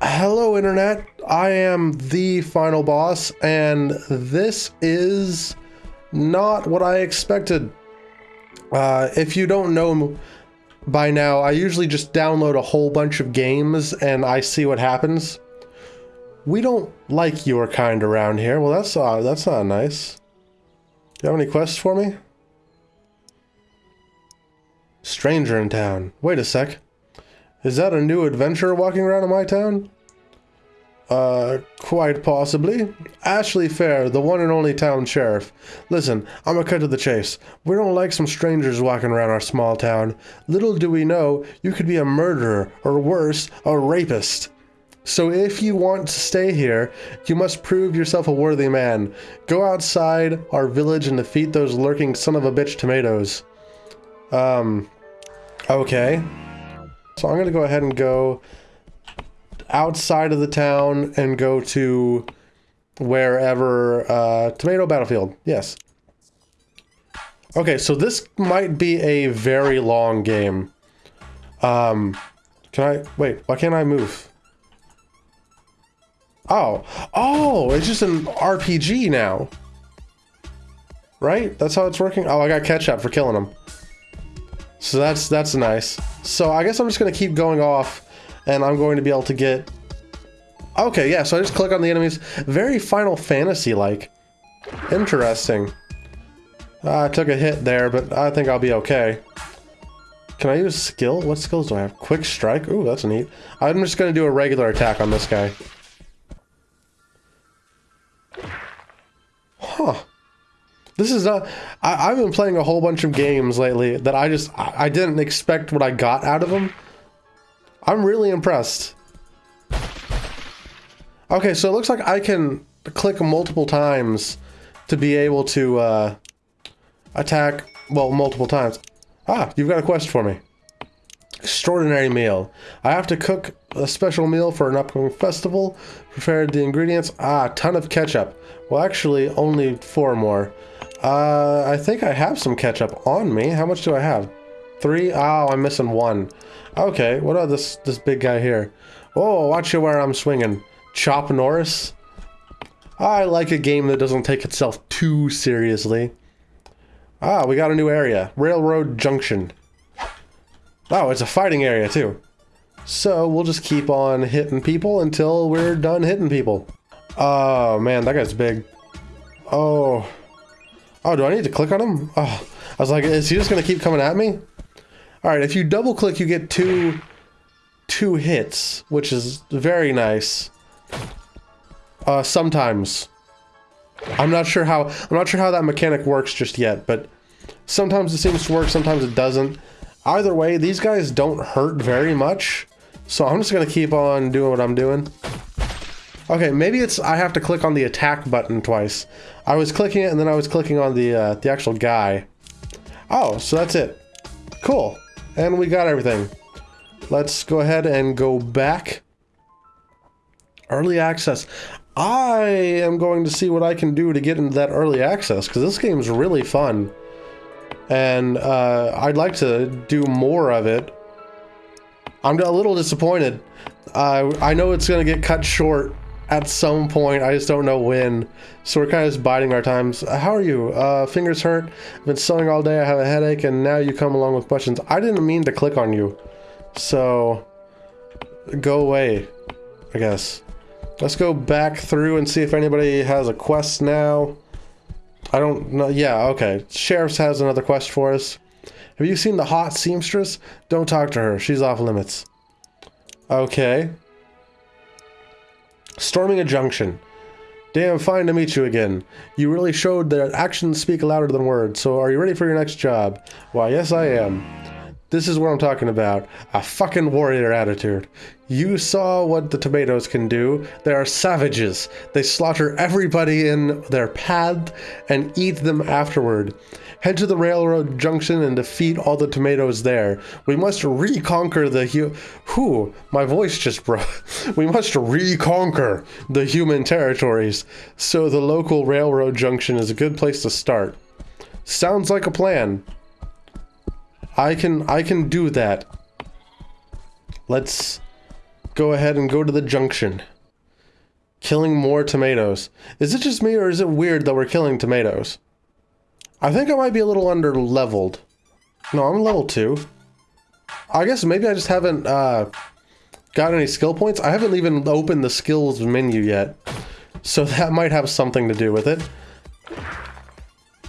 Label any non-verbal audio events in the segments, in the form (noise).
Hello, Internet. I am the final boss, and this is not what I expected. Uh, if you don't know by now, I usually just download a whole bunch of games and I see what happens. We don't like your kind around here. Well, that's uh, that's not nice. Do you have any quests for me? Stranger in town. Wait a sec. Is that a new adventurer walking around in my town? Uh, quite possibly. Ashley Fair, the one and only town sheriff. Listen, I'm gonna cut to the chase. We don't like some strangers walking around our small town. Little do we know, you could be a murderer, or worse, a rapist. So if you want to stay here, you must prove yourself a worthy man. Go outside our village and defeat those lurking son of a bitch tomatoes. Um, okay. So I'm gonna go ahead and go outside of the town and go to wherever, uh, Tomato Battlefield, yes. Okay, so this might be a very long game. Um, can I, wait, why can't I move? Oh, oh, it's just an RPG now. Right? That's how it's working? Oh, I got ketchup for killing him. So that's that's nice. So I guess I'm just going to keep going off and I'm going to be able to get... Okay, yeah, so I just click on the enemies. Very Final Fantasy-like. Interesting. Uh, I took a hit there, but I think I'll be okay. Can I use skill? What skills do I have? Quick strike? Ooh, that's neat. I'm just going to do a regular attack on this guy. Huh. This is not... I, have been playing a whole bunch of games lately that I just... I, I didn't expect what I got out of them. I'm really impressed. Okay, so it looks like I can click multiple times to be able to uh, attack, well, multiple times. Ah, you've got a quest for me. Extraordinary meal. I have to cook a special meal for an upcoming festival. Prepared the ingredients. Ah, ton of ketchup. Well, actually, only four more. Uh, I think I have some ketchup on me. How much do I have? Three? Oh, I'm missing one. Okay, what about this, this big guy here? Oh, watch you where I'm swinging. Chop Norris? I like a game that doesn't take itself too seriously. Ah, we got a new area. Railroad Junction. Oh, it's a fighting area too. So we'll just keep on hitting people until we're done hitting people. Oh man, that guy's big. Oh. Oh, do I need to click on him? Oh, I was like, is he just gonna keep coming at me? All right, if you double click, you get two, two hits, which is very nice. Uh, sometimes. I'm not sure how, I'm not sure how that mechanic works just yet, but sometimes it seems to work, sometimes it doesn't. Either way, these guys don't hurt very much. So I'm just going to keep on doing what I'm doing. Okay, maybe it's I have to click on the attack button twice. I was clicking it and then I was clicking on the uh, the actual guy. Oh, so that's it. Cool. And we got everything. Let's go ahead and go back. Early access. I am going to see what I can do to get into that early access because this game is really fun and uh, I'd like to do more of it. I'm a little disappointed. Uh, I know it's going to get cut short at some point. I just don't know when. So we're kind of just biding our times. How are you? Uh, fingers hurt. I've been sewing all day. I have a headache, and now you come along with questions. I didn't mean to click on you. So go away, I guess. Let's go back through and see if anybody has a quest now. I don't know. Yeah, okay. Sheriff's has another quest for us. Have you seen the hot seamstress? Don't talk to her. She's off limits. Okay. Storming a junction. Damn, fine to meet you again. You really showed that actions speak louder than words, so are you ready for your next job? Why, yes I am. This is what I'm talking about. A fucking warrior attitude. You saw what the tomatoes can do. They are savages. They slaughter everybody in their path and eat them afterward. Head to the railroad junction and defeat all the tomatoes there. We must reconquer the hu- Whew, my voice just broke. (laughs) we must reconquer the human territories. So the local railroad junction is a good place to start. Sounds like a plan. I can I can do that. Let's go ahead and go to the junction. Killing more tomatoes. Is it just me or is it weird that we're killing tomatoes? I think I might be a little under leveled. No, I'm level 2. I guess maybe I just haven't uh, got any skill points. I haven't even opened the skills menu yet. So (laughs) that might have something to do with it.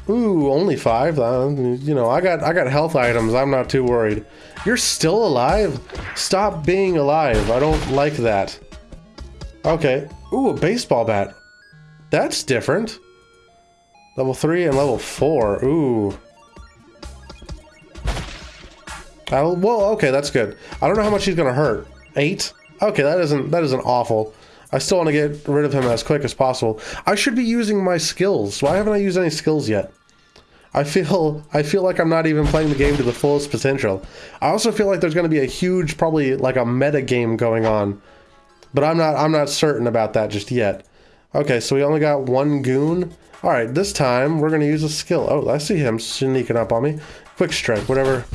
Ooh, only five. Uh, you know, I got I got health items. I'm not too worried. You're still alive? Stop being alive. I don't like that. Okay. Ooh, a baseball bat. That's different. Level 3 and level 4. Ooh. Uh, well, okay, that's good. I don't know how much he's gonna hurt. Eight? Okay, that isn't that isn't awful. I still want to get rid of him as quick as possible. I should be using my skills. Why haven't I used any skills yet? I feel I feel like I'm not even playing the game to the fullest potential. I also feel like there's going to be a huge, probably like a meta game going on, but I'm not I'm not certain about that just yet. Okay, so we only got one goon. All right, this time we're going to use a skill. Oh, I see him sneaking up on me. Quick strike, whatever.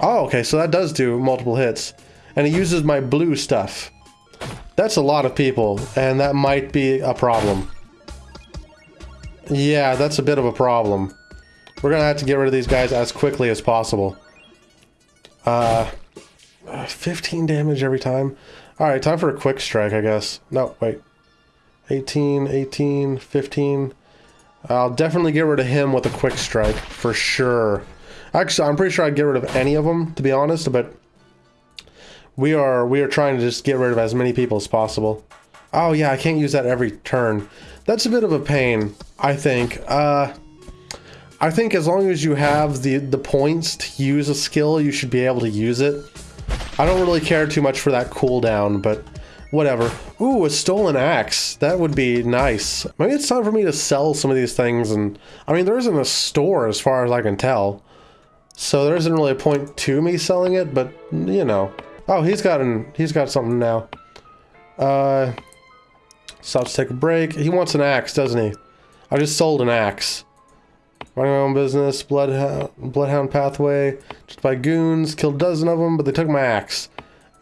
Oh, okay, so that does do multiple hits, and he uses my blue stuff. That's a lot of people, and that might be a problem. Yeah, that's a bit of a problem. We're gonna have to get rid of these guys as quickly as possible. Uh, 15 damage every time. Alright, time for a quick strike, I guess. No, wait. 18, 18, 15. I'll definitely get rid of him with a quick strike, for sure. Actually, I'm pretty sure I'd get rid of any of them, to be honest, but we are we are trying to just get rid of as many people as possible. Oh yeah, I can't use that every turn. That's a bit of a pain, I think. Uh, I think as long as you have the, the points to use a skill, you should be able to use it. I don't really care too much for that cooldown, but whatever. Ooh, a stolen axe. That would be nice. Maybe it's time for me to sell some of these things and... I mean, there isn't a store as far as I can tell. So there isn't really a point to me selling it, but, you know. Oh, he's got an, he's got something now. Uh, stops to take a break. He wants an axe, doesn't he? I just sold an axe. Running my own business, bloodhound, bloodhound pathway, just by goons, killed a dozen of them, but they took my axe.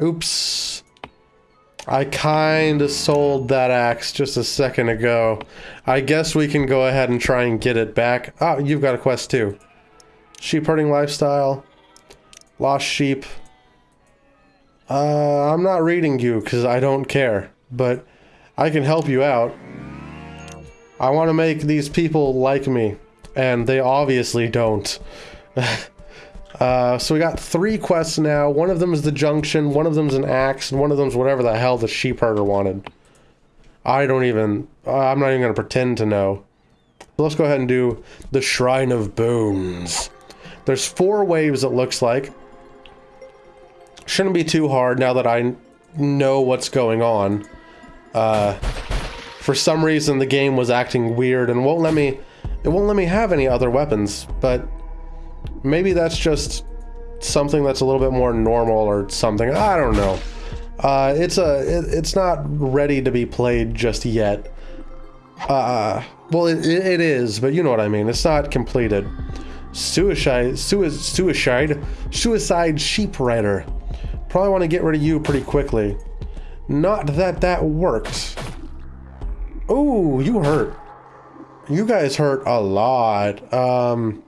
Oops. I kinda sold that axe just a second ago. I guess we can go ahead and try and get it back. Oh, you've got a quest too. Sheep herding lifestyle. Lost sheep. Uh, I'm not reading you because I don't care, but I can help you out. I want to make these people like me and they obviously don't. (laughs) uh, so we got three quests now. One of them is the junction, one of them's an axe, and one of them's whatever the hell the sheep herder wanted. I don't even, I'm not even going to pretend to know. So let's go ahead and do the Shrine of Bones. There's four waves it looks like. Shouldn't be too hard now that I know what's going on. Uh, for some reason the game was acting weird and won't let me it won't let me have any other weapons, but maybe that's just something that's a little bit more normal or something. I don't know. Uh, it's a it, it's not ready to be played just yet. Uh, well, it, it is, but you know what I mean. It's not completed. Suicide, suicide, suicide sheep rider. Probably want to get rid of you pretty quickly. Not that that worked. Oh, you hurt. You guys hurt a lot. Um,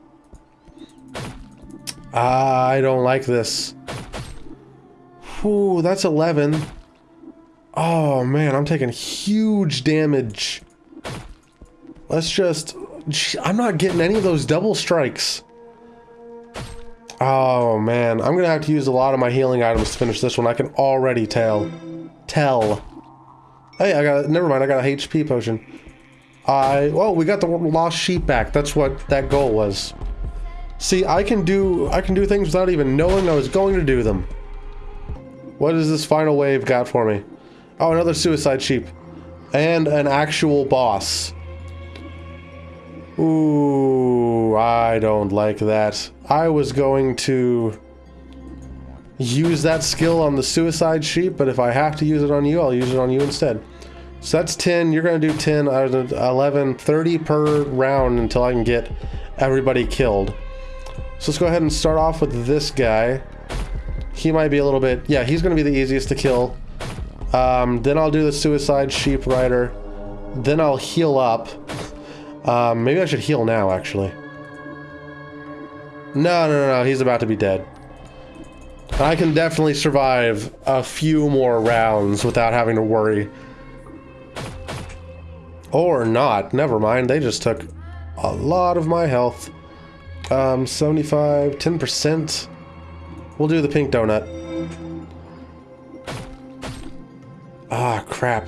I don't like this. Ooh, that's 11. Oh man, I'm taking huge damage. Let's just... I'm not getting any of those double strikes. Oh man, I'm gonna have to use a lot of my healing items to finish this one. I can already tell. Tell. Hey, I got... Never mind, I got a HP potion. I, well, we got the lost sheep back. That's what that goal was. See, I can do, I can do things without even knowing I was going to do them. What does this final wave got for me? Oh, another suicide sheep. And an actual boss. Ooh, I don't like that. I was going to use that skill on the suicide sheep, but if I have to use it on you, I'll use it on you instead. So that's 10. You're going to do 10, 11, 30 per round until I can get everybody killed. So let's go ahead and start off with this guy. He might be a little bit... Yeah, he's going to be the easiest to kill. Um, then I'll do the Suicide Sheep Rider. Then I'll heal up. Um, maybe I should heal now, actually. No, no, no, no, he's about to be dead. I can definitely survive a few more rounds without having to worry. Or not, never mind, they just took a lot of my health. Um, 75, 10%. We'll do the pink donut. Ah, crap.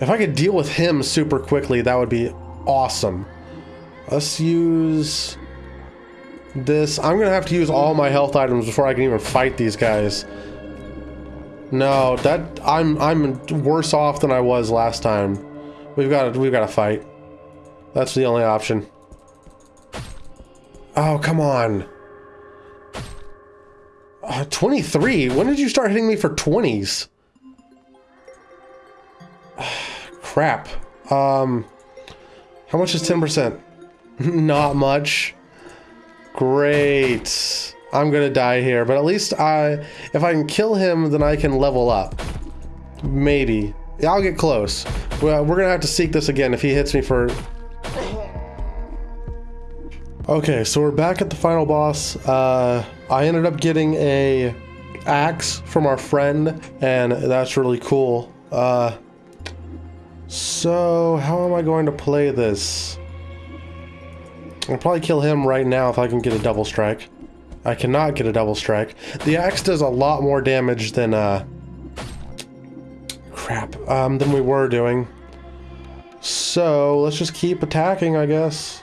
If I could deal with him super quickly, that would be awesome. Let's use this. I'm gonna have to use all my health items before I can even fight these guys. No, that I'm I'm worse off than I was last time. We've got to we've got to fight. That's the only option. Oh, come on. Uh, 23? When did you start hitting me for 20s? (sighs) Crap. Um, how much is 10%? (laughs) Not much. Great. I'm gonna die here, but at least I, if I can kill him, then I can level up. Maybe. I'll get close. Well, we're gonna have to seek this again if he hits me for... Okay, so we're back at the final boss. Uh, I ended up getting a axe from our friend, and that's really cool. Uh, so, how am I going to play this? I'll probably kill him right now if I can get a double strike. I cannot get a double strike. The axe does a lot more damage than, uh... Crap. Um, than we were doing. So, let's just keep attacking, I guess.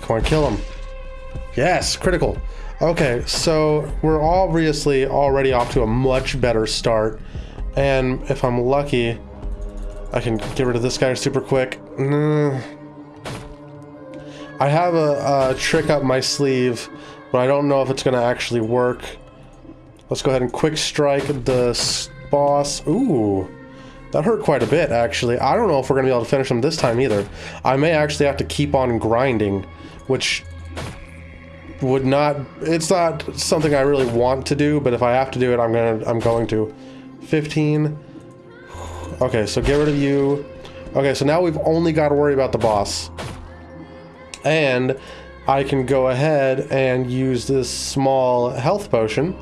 Come on, kill him. Yes, critical. Okay, so we're obviously already off to a much better start. And if I'm lucky, I can get rid of this guy super quick. Mm. I have a, a, trick up my sleeve, but I don't know if it's going to actually work. Let's go ahead and quick strike the boss. Ooh, that hurt quite a bit, actually. I don't know if we're going to be able to finish him this time either. I may actually have to keep on grinding, which would not... It's not something I really want to do, but if I have to do it, I'm gonna, I'm going to. 15. Okay, so get rid of you. Okay, so now we've only got to worry about the boss and I can go ahead and use this small health potion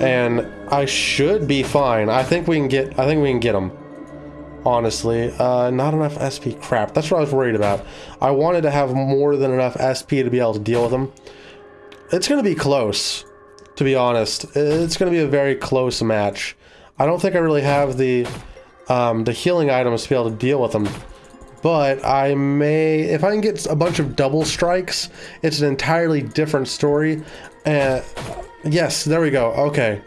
and I should be fine. I think we can get I think we can get them. Honestly, uh, not enough SP. Crap, that's what I was worried about. I wanted to have more than enough SP to be able to deal with them. It's going to be close, to be honest. It's going to be a very close match. I don't think I really have the um, the healing items to be able to deal with them but I may, if I can get a bunch of double strikes, it's an entirely different story. Uh, yes, there we go. Okay.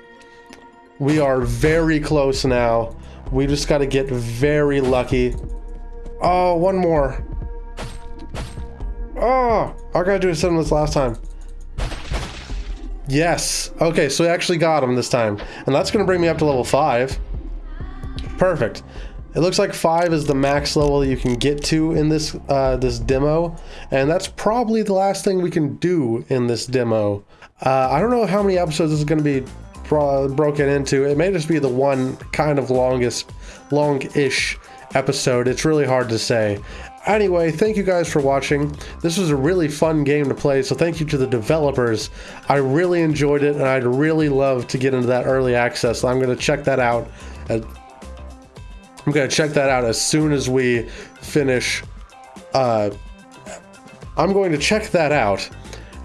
We are very close now. We just got to get very lucky. Oh, one more. Oh, I gotta do a this last time. Yes. Okay, so we actually got him this time. And that's gonna bring me up to level 5. Perfect. It looks like 5 is the max level you can get to in this uh, this demo, and that's probably the last thing we can do in this demo. Uh, I don't know how many episodes this is going to be bro broken into. It may just be the one kind of longest, long-ish episode. It's really hard to say. Anyway, thank you guys for watching. This was a really fun game to play, so thank you to the developers. I really enjoyed it, and I'd really love to get into that early access. I'm going to check that out at I'm going to check that out as soon as we finish. Uh, I'm going to check that out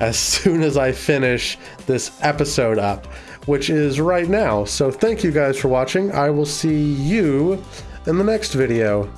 as soon as I finish this episode up, which is right now. So thank you guys for watching. I will see you in the next video.